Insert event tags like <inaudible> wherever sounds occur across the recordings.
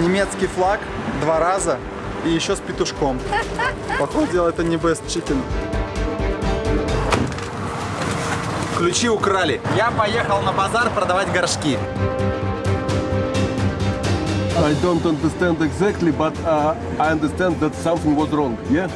немецкий флаг два раза и еще с петушком. Походу это не best chicken. Ключи украли. Я поехал на базар продавать горшки. I don't understand exactly, but uh, I understand that something was wrong. Yeah.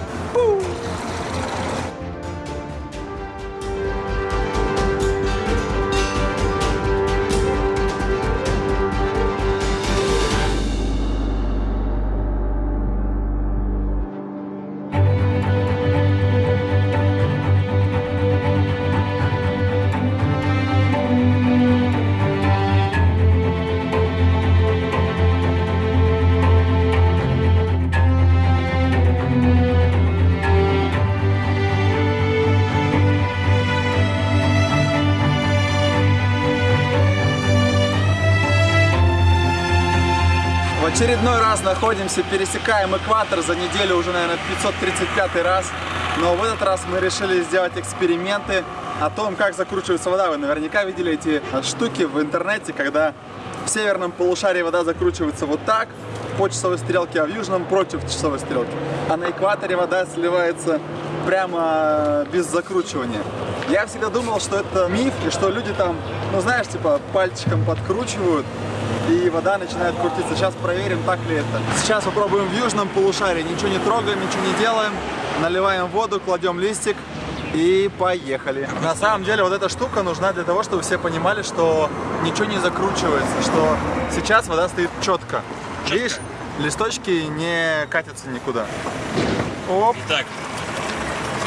Очередной раз находимся, пересекаем экватор за неделю уже, наверное, 535 раз. Но в этот раз мы решили сделать эксперименты о том, как закручивается вода. Вы наверняка видели эти штуки в интернете, когда в северном полушарии вода закручивается вот так по часовой стрелке, а в южном против часовой стрелки. А на экваторе вода сливается прямо без закручивания. Я всегда думал, что это миф, и что люди там, ну знаешь, типа пальчиком подкручивают, и вода начинает крутиться. Сейчас проверим, так ли это. Сейчас попробуем в южном полушарии. Ничего не трогаем, ничего не делаем. Наливаем воду, кладем листик и поехали. На самом деле вот эта штука нужна для того, чтобы все понимали, что ничего не закручивается, что сейчас вода стоит четко. Видишь, листочки не катятся никуда. Оп, Итак,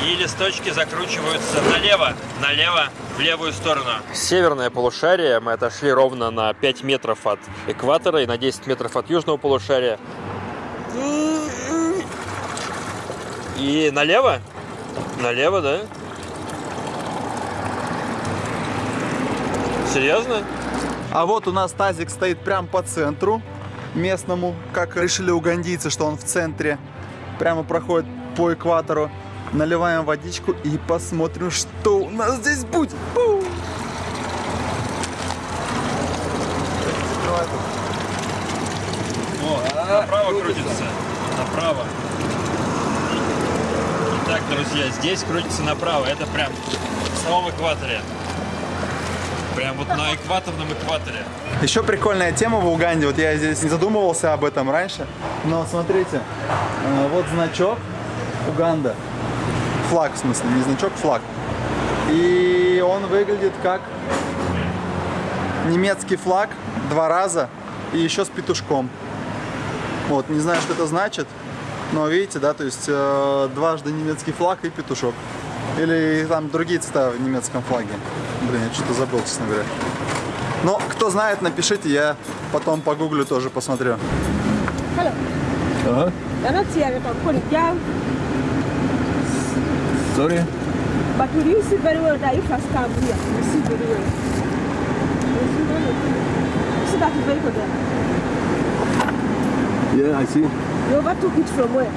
и листочки закручиваются налево, налево, в левую сторону. Северное полушарие, мы отошли ровно на 5 метров от экватора и на 10 метров от южного полушария. И налево? Налево, да? Серьезно? А вот у нас тазик стоит прям по центру местному, как решили угандийцы, что он в центре. Прямо проходит по экватору. Наливаем водичку и посмотрим, что у нас здесь будет. Тут. О, направо крутится. Направо. Итак, друзья, здесь крутится направо. Это прям в самом экваторе. Прям вот на экваторном экваторе. Еще прикольная тема в Уганде. Вот я здесь не задумывался об этом раньше. Но смотрите, э, вот значок Уганда. Флаг, в смысле, не значок, флаг. И он выглядит как немецкий флаг два раза и еще с петушком. Вот, не знаю, что это значит, но видите, да, то есть э, дважды немецкий флаг и петушок. Или там другие цвета в немецком флаге. Блин, я что-то забыл, честно говоря. Но кто знает, напишите, я потом погуглю тоже посмотрю. Hello. Uh-huh. You're Sorry. But will you see very well that if I come here, you see very well. You see very well. You see that vehicle there? Yeah, I see. You overtook it from where?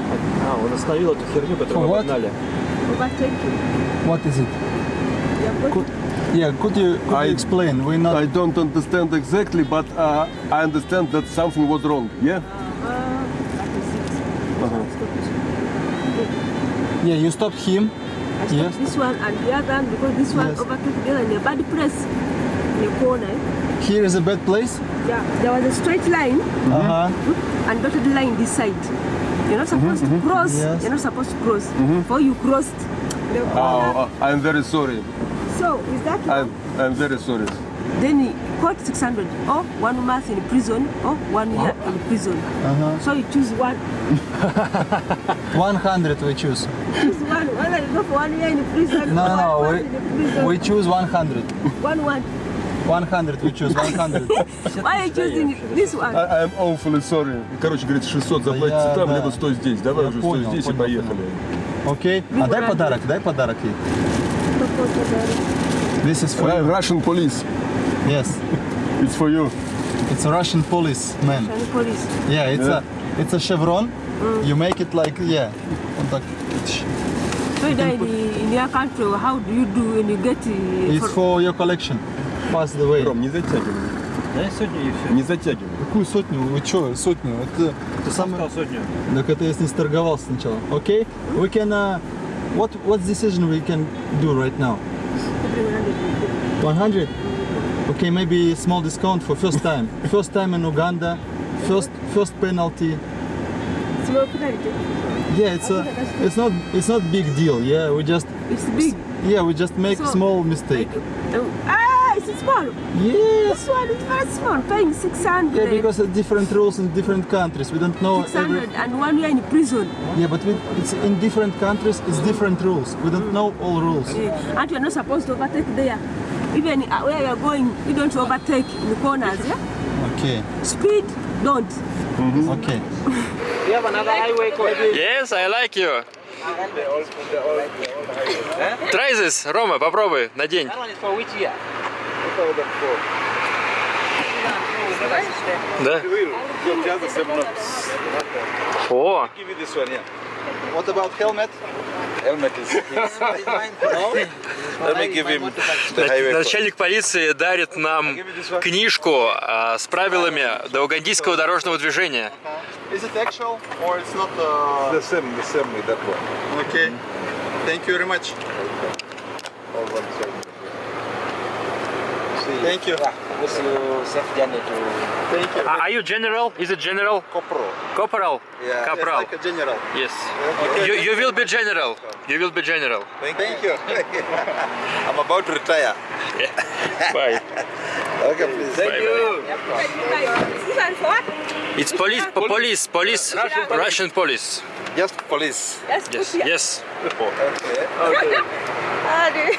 А, он остановил эту херню, которую For мы what? обогнали. Overtaking. What is it? You're going Could, yeah, could you could I- you explain? We're not. I don't understand exactly, but uh, I understand that something was wrong. Yeah. Uh, that is it. Uh-huh. Stop it. yeah, you stopped him. I stopped Yes. this one and the other one because this one Yes. overtook the other in a bad place. In a corner. Here is a bad place. Yeah, there was a straight line Uh huh. and dotted line this side. You're not supposed to cross. Yes. You're not supposed to cross. Before you crossed the corner. Oh, uh, I'm very sorry. So is that? I'm, I'm very sorry. Then he got 600 or one month in prison or one year in prison. Uh So you choose one. huh. 100 we choose. Choose one. Whether you go for one year in prison No, no, one we, month in prison. we choose 100. One one. 100 we choose 100. Why are you choosing this one? I, I'm awfully sorry. Короче, говорит, 600 заплатите я, там, да. либо стой здесь. Давай Я уже понял, стой здесь и понял, поехали. Окей. А дай подарок, дай подарок ей. This is for Ru- you. Russian police. Yes. <laughs> It's for you. It's a Russian policeman. And police. Yeah, it's Yeah. a it's a chevron. You make it like yeah. вот так. So you die in, in your country, how do you do when you get uh, It's for your collection. Pass the way. Ром, не затягивай. Дай сотню и все. Не затягивай. Какую сотню? Вы что, сотню? Это, это самое... сотню. Так это я с ней сторговался сначала. Окей? We can... Uh, what, what decision we can do right now? 100? Okay, maybe small discount for first time. <laughs> First time in Uganda. First first penalty. Small penalty. Yeah, it's a, it's not it's not big deal. Yeah, we just It's big. yeah we just make So- small mistake. Oh, ah, it's small. Yes. This one is very small. Paying 600. Yeah, because of different rules in different countries. We don't know every. 600 and one year in prison. Yeah, but we, it's in different countries. It's different rules. We don't know all rules. Eh, and you're not supposed to overtake there. Even uh, where you're going, you don't overtake in the corners. Yeah? Okay. Speed, don't. Okay. <laughs> Yes, I like you. Try this, Рома, попробуй, надень. Да? О, What about helmet? Helmet is? Let me give him the начальник полиции дарит нам книжку а, с правилами до угандийского дорожного движения. Is it actual or it's not? Uh... The same, the same with that one. Okay. Thank you very much. All one same. See, Thank you. wish you safe journey to Thank you. А- Are you general? Is it general? Kopro. Corporal? Yeah. Corporal. Like a general. Yes. You, you will be general. You will be general. Thank, Thank you. <laughs> I'm about to retire. <laughs> Bye. Okay, please. Thank you. This one for what? It's police, po- police, police, Russian police. Just police. Put Yes, here. yes. Ah, the-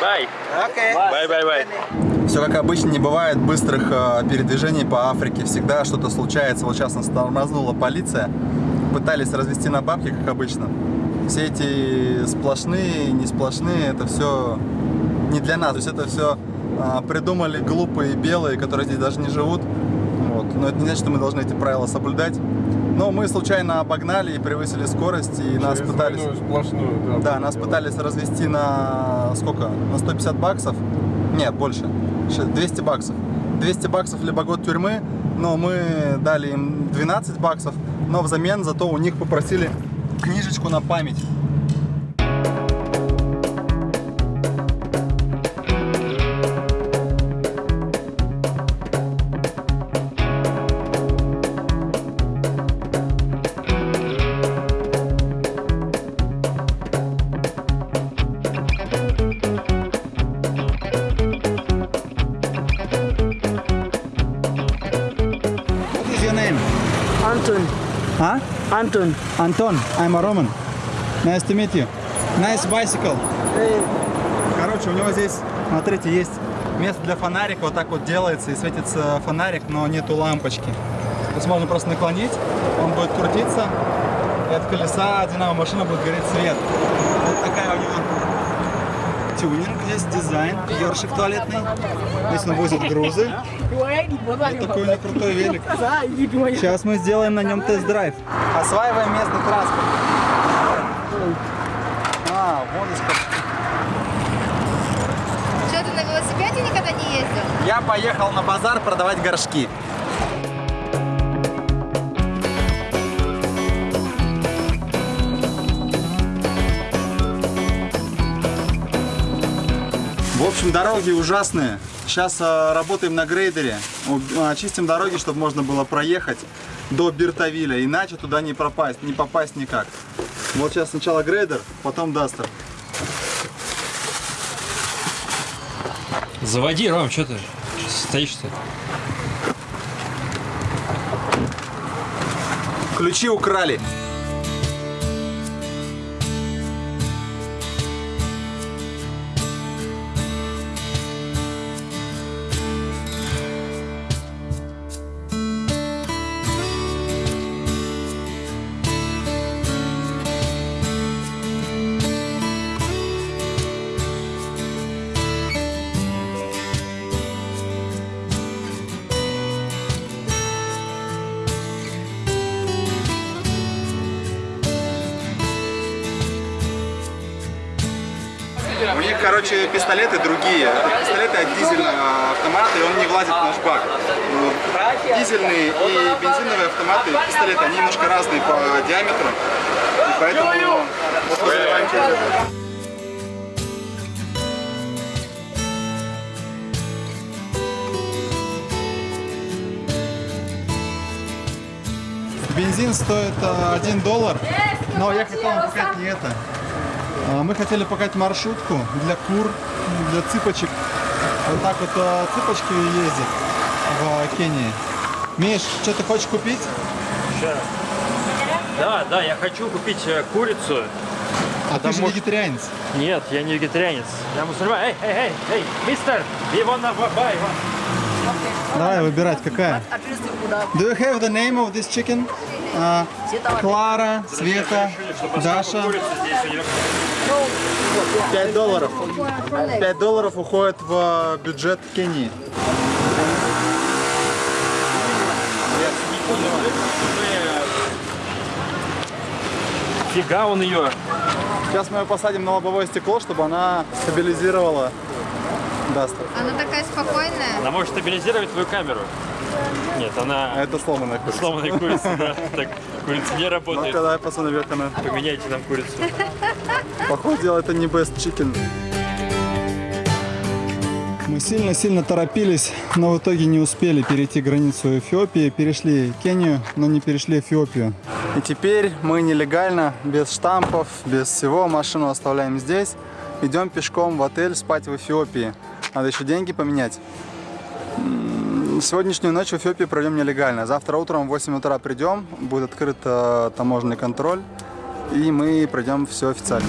Bye. Okay. Bye, bye, bye. Все как обычно, не бывает быстрых э, передвижений по Африке. Всегда что-то случается. Вот сейчас нас тормознула полиция. Пытались развести на бабки, как обычно. Все эти сплошные, не сплошные, это все не для нас. То есть это все придумали глупые белые, которые здесь даже не живут. Вот. Но это не значит, что мы должны эти правила соблюдать. Но мы случайно обогнали и превысили скорость, и нас Через пытались... двойную сплошную, Да, нас пытались развести на сколько? На 150 баксов? Нет, больше. Щ- 200 баксов. 200 баксов либо год тюрьмы, но мы дали им 12 баксов, но взамен зато у них попросили книжечку на память. Anton, Huh? Anton. Антон, I'm a Roman. Nice to meet you. Nice bicycle. Короче, у него здесь, смотрите, есть место для фонарика, вот так вот делается и светится фонарик, но нету лампочки. То есть можно просто наклонить, он будет крутиться, и от колеса динамо машина будет гореть свет. Вот такая у него тюнинг здесь, дизайн, ёршик туалетный. Здесь он возит грузы. Вот такой у него крутой велик. Сейчас мы сделаем на нем тест-драйв. Осваиваем местный транспорт. А, вон из Что, ты на велосипеде никогда не ездил? Я поехал на базар продавать горшки. В общем, дороги ужасные. Сейчас э, работаем на грейдере. Э, Очистим дороги, чтобы можно было проехать до Биртовиля. Иначе туда не пропасть, не попасть никак. Вот сейчас сначала грейдер, потом дастер. Заводи, Ром, что ты стоишь-то? Ключи украли. У них, короче, пистолеты другие. Пистолеты от дизельного автомата, и он не влазит в наш бак. Дизельные и бензиновые автоматы, пистолеты, они немножко разные по диаметру. И поэтому вот. Бензин стоит 1 доллар, но я хотел вам показать не это. А, Мы хотели показать маршрутку для кур, для цыпочек. Вот так вот а, цыпочки ездят в Кении. Миш, что ты хочешь купить? Да, да, я хочу купить э, курицу. А ты же Потому вегетарианец. Нет, я не вегетарианец. Я мусульман. Эй, эй, эй, эй, мистер, you wanna buy one? Давай выбирать, какая. Do you have the name of this chicken? А, Клара, Света, Даша. Курица здесь у нее. 5 долларов. 5 долларов уходит в бюджет Кении. Фига он ее. Сейчас мы ее посадим на лобовое стекло, чтобы она стабилизировала Дастер. Она такая спокойная. Она может стабилизировать твою камеру. Нет, она Это сломанная курица. сломанная курица, да. Так, курица не Ну, работает. когда я посмотрю, как она. Поменяйте нам курицу. Походу дела, это не best chicken. Мы сильно-сильно торопились, но в итоге не успели перейти границу Эфиопии. Перешли Кению, но не перешли Эфиопию. И теперь мы нелегально, без штампов, без всего, машину оставляем здесь. Идем пешком в отель спать в Эфиопии. Надо еще деньги поменять. Сегодняшнюю ночь в Эфиопии проведем нелегально. Завтра утром в 8 утра придем, будет открыт э, таможенный контроль, и мы пройдем все официально.